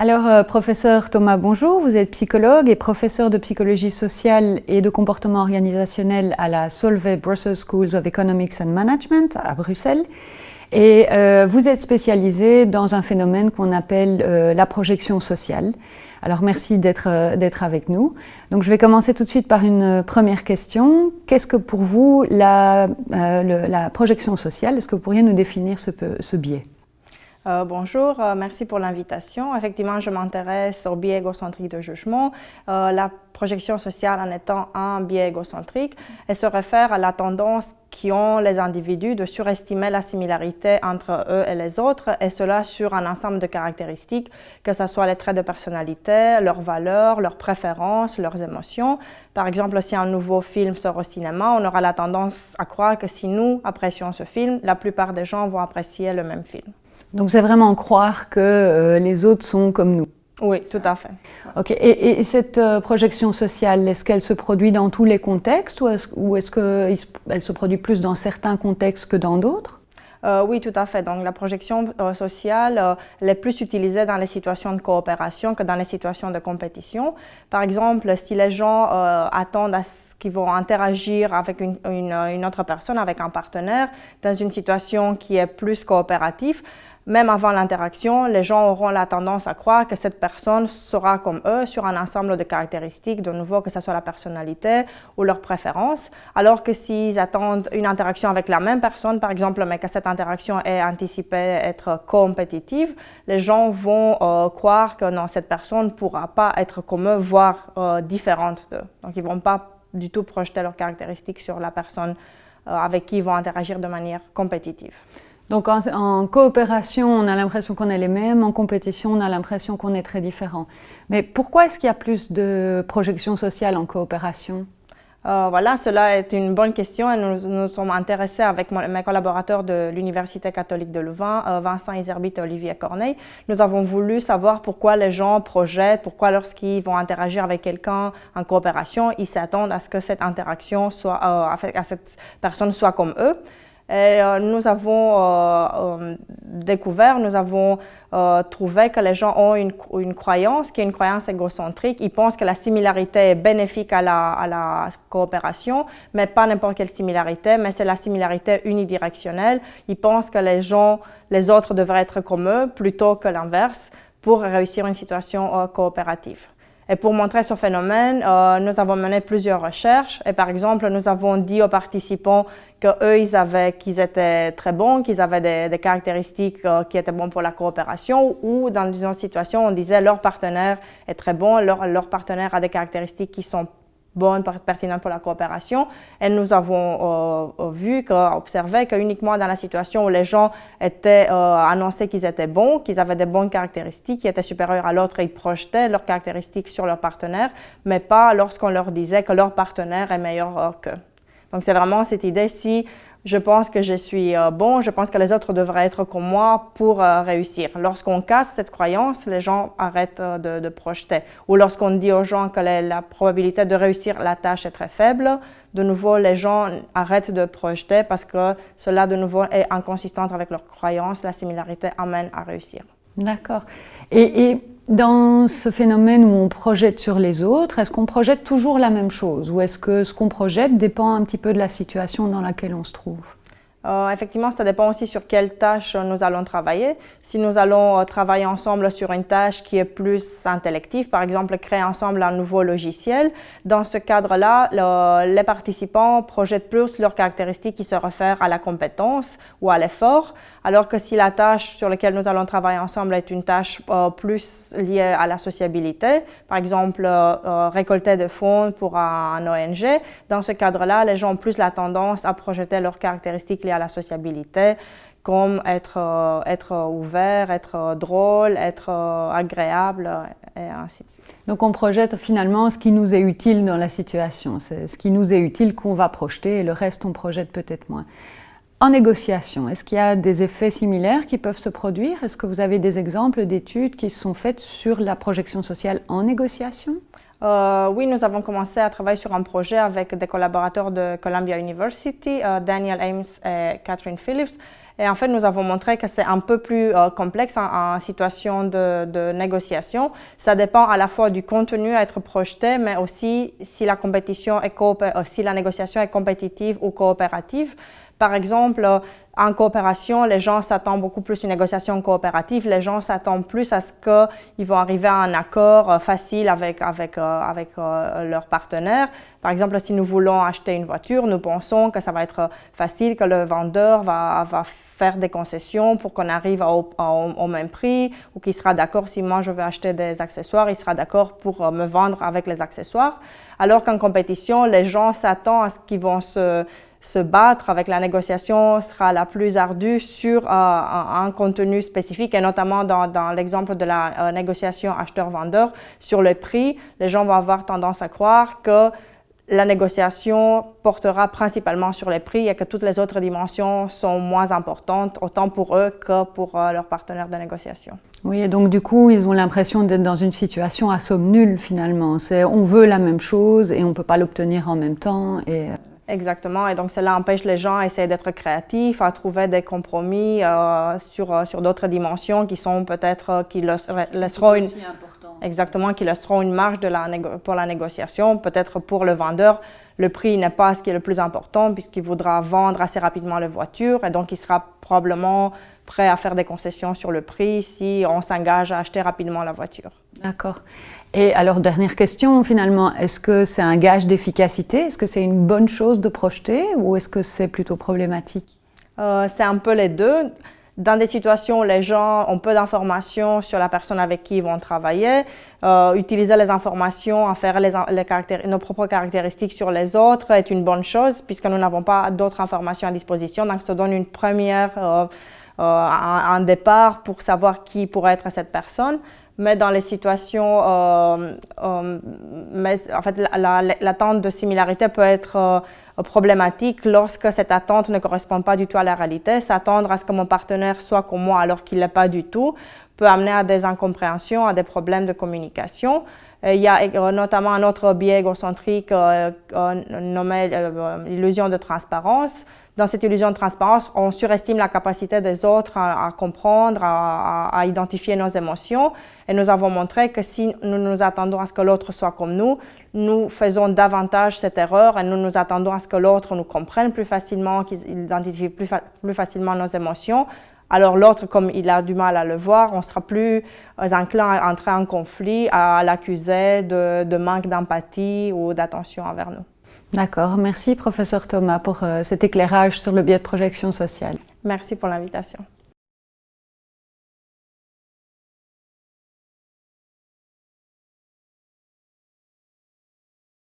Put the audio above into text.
Alors, euh, professeur Thomas, bonjour. Vous êtes psychologue et professeur de psychologie sociale et de comportement organisationnel à la Solvay Brussels Schools of Economics and Management à Bruxelles. Et euh, vous êtes spécialisé dans un phénomène qu'on appelle euh, la projection sociale. Alors merci d'être avec nous. Donc je vais commencer tout de suite par une première question. Qu'est-ce que pour vous la, la projection sociale Est-ce que vous pourriez nous définir ce biais? Euh, bonjour, euh, merci pour l'invitation. Effectivement, je m'intéresse au biais égocentrique de jugement. Euh, la projection sociale en étant un biais égocentrique, elle se réfère à la tendance qu'ont les individus de surestimer la similarité entre eux et les autres, et cela sur un ensemble de caractéristiques, que ce soit les traits de personnalité, leurs valeurs, leurs préférences, leurs émotions. Par exemple, si un nouveau film sort au cinéma, on aura la tendance à croire que si nous apprécions ce film, la plupart des gens vont apprécier le même film. Donc c'est vraiment croire que euh, les autres sont comme nous. Oui, tout à fait. Ok. Et, cette euh, projection sociale, est-ce qu'elle se produit dans tous les contextes ou est-ce qu'elle se produit plus dans certains contextes que dans d'autres? Euh, oui, tout à fait. Donc, la projection sociale elle est plus utilisée dans les situations de coopération que dans les situations de compétition. Par exemple, si les gens attendent à qu'ils vont interagir avec une, une, autre personne, avec un partenaire, dans une situation qui est plus coopérative, même avant l'interaction, les gens auront la tendance à croire que cette personne sera comme eux sur un ensemble de caractéristiques, de nouveau que ce soit la personnalité ou leurs préférences, alors que s'ils attendent une interaction avec la même personne, par exemple, mais que cette interaction est anticipée être compétitive, les gens vont euh, croire que non, cette personne ne pourra pas être comme eux, voire euh, différente d'eux. Donc, ils ne vont pas du tout projeter leurs caractéristiques sur la personne euh, avec qui ils vont interagir de manière compétitive. Donc en, coopération, on a l'impression qu'on est les mêmes, en compétition, on a l'impression qu'on est très différents. Mais pourquoi est-ce qu'il y a plus de projection sociale en coopération? Euh, voilà, cela est une bonne question et nous nous sommes intéressés avec mes collaborateurs de l'Université catholique de Louvain, euh, Vincent Iserbit et Olivier Corneille. Nous avons voulu savoir pourquoi les gens projettent, pourquoi lorsqu'ils vont interagir avec quelqu'un en coopération, ils s'attendent à ce que cette interaction soit, euh, à cette personne soit comme eux. Et euh, nous avons euh, euh, découvert, nous avons trouvé que les gens ont une, une, croyance qui est une croyance égocentrique. Ils pensent que la similarité est bénéfique à la, à la coopération, mais pas n'importe quelle similarité, mais c'est la similarité unidirectionnelle. Ils pensent que les gens, les autres devraient être comme eux plutôt que l'inverse pour réussir une situation coopérative. Et pour montrer ce phénomène, euh, nous avons mené plusieurs recherches. Et par exemple, nous avons dit aux participants qu'eux, ils avaient, qu'ils étaient très bons, qu'ils avaient des, caractéristiques euh, qui étaient bonnes pour la coopération, ou dans une situation, on disait leur partenaire est très bon, leur, leur partenaire a des caractéristiques qui sont bonne, pertinente pour la coopération. Et nous avons euh, euh, vu, observé qu'uniquement dans la situation où les gens étaient euh, annoncés qu'ils étaient bons, qu'ils avaient des bonnes caractéristiques, qui étaient supérieures à l'autre, ils projetaient leurs caractéristiques sur leur partenaire, mais pas lorsqu'on leur disait que leur partenaire est meilleur qu'eux. Donc c'est vraiment cette idée, si je pense que je suis euh, bon, je pense que les autres devraient être comme moi pour euh, réussir. Lorsqu'on casse cette croyance, les gens arrêtent euh, de, projeter. Ou lorsqu'on dit aux gens que la, probabilité de réussir la tâche est très faible, de nouveau, les gens arrêtent de projeter parce que cela, de nouveau, est inconsistant avec leurs croyances. La similarité amène à réussir. D'accord. et dans ce phénomène où on projette sur les autres, est-ce qu'on projette toujours la même chose? Ou est-ce que ce qu'on projette dépend un petit peu de la situation dans laquelle on se trouve? Euh, effectivement, ça dépend aussi sur quelle tâche nous allons travailler. Si nous allons euh, travailler ensemble sur une tâche qui est plus intellective, par exemple créer ensemble un nouveau logiciel, dans ce cadre-là, les participants projettent plus leurs caractéristiques qui se réfèrent à la compétence ou à l'effort, alors que si la tâche sur laquelle nous allons travailler ensemble est une tâche euh, plus liée à la sociabilité, par exemple récolter des fonds pour un, ONG, dans ce cadre-là, les gens ont plus la tendance à projeter leurs caractéristiques liées à la sociabilité, comme être, euh, être ouvert, être drôle, être euh, agréable, et ainsi de suite. Donc on projette finalement ce qui nous est utile dans la situation. C'est ce qui nous est utile qu'on va projeter et le reste on projette peut-être moins. En négociation, est-ce qu'il y a des effets similaires qui peuvent se produire? Est-ce que vous avez des exemples d'études qui sont faites sur la projection sociale en négociation? Euh, oui, nous avons commencé à travailler sur un projet avec des collaborateurs de Columbia University, euh, Daniel Ames et Catherine Phillips. Et en fait, nous avons montré que c'est un peu plus euh, complexe en, situation de, négociation. Ça dépend à la fois du contenu à être projeté, mais aussi si la compétition est si la négociation est compétitive ou coopérative. Par exemple, en coopération, les gens s'attendent beaucoup plus à une négociation coopérative. Les gens s'attendent plus à ce qu'ils vont arriver à un accord euh, facile avec, avec, euh, avec euh, leur partenaire. Par exemple, si nous voulons acheter une voiture, nous pensons que ça va être facile, que le vendeur va, va faire des concessions pour qu'on arrive au, au, même prix ou qu'il sera d'accord si moi je veux acheter des accessoires, il sera d'accord pour me vendre avec les accessoires. Alors qu'en compétition, les gens s'attendent à ce qu'ils vont se se battre avec la négociation sera la plus ardue sur euh, un, contenu spécifique et notamment dans, l'exemple de la euh, négociation acheteur-vendeur sur le prix, les gens vont avoir tendance à croire que la négociation portera principalement sur les prix et que toutes les autres dimensions sont moins importantes, autant pour eux que pour euh, leurs partenaires de négociation. Oui, et donc du coup, ils ont l'impression d'être dans une situation à somme nulle finalement. On veut la même chose et on ne peut pas l'obtenir en même temps. Et... Exactement, et donc cela empêche les gens à essayer d'être créatifs, à trouver des compromis euh, sur, euh, sur d'autres dimensions qui sont peut-être, euh, qui laisseront une... Exactement, qui laisseront une marge de la pour la négociation. Peut-être pour le vendeur, le prix n'est pas ce qui est le plus important puisqu'il voudra vendre assez rapidement la voiture et donc il sera probablement prêt à faire des concessions sur le prix si on s'engage à acheter rapidement la voiture. D'accord. Et alors, dernière question finalement, est-ce que c'est un gage d'efficacité? Est-ce que c'est une bonne chose de projeter ou est-ce que c'est plutôt problématique? Euh, C'est un peu les deux. Dans des situations où les gens ont peu d'informations sur la personne avec qui ils vont travailler, euh, utiliser les informations, en faire nos propres caractéristiques sur les autres est une bonne chose puisque nous n'avons pas d'autres informations à disposition. Donc, ça donne une première, euh, un, départ pour savoir qui pourrait être cette personne mais dans les situations, euh, euh, mais en fait, l'attente de similarité peut être euh, problématique lorsque cette attente ne correspond pas du tout à la réalité. S'attendre à ce que mon partenaire soit comme moi alors qu'il l'est pas du tout peut amener à des incompréhensions, à des problèmes de communication. Il y a notamment un autre biais égocentrique nommé l'illusion de transparence dans cette illusion de transparence, on surestime la capacité des autres à, comprendre, à, identifier nos émotions. Et nous avons montré que si nous nous attendons à ce que l'autre soit comme nous, nous faisons davantage cette erreur et nous nous attendons à ce que l'autre nous comprenne plus facilement, qu'il identifie plus facilement nos émotions. Alors l'autre, comme il a du mal à le voir, on sera plus enclin à entrer en conflit, à l'accuser de, de manque d'empathie ou d'attention envers nous. D'accord, merci professeur Thomas pour euh, cet éclairage sur le biais de projection sociale. Merci pour l'invitation.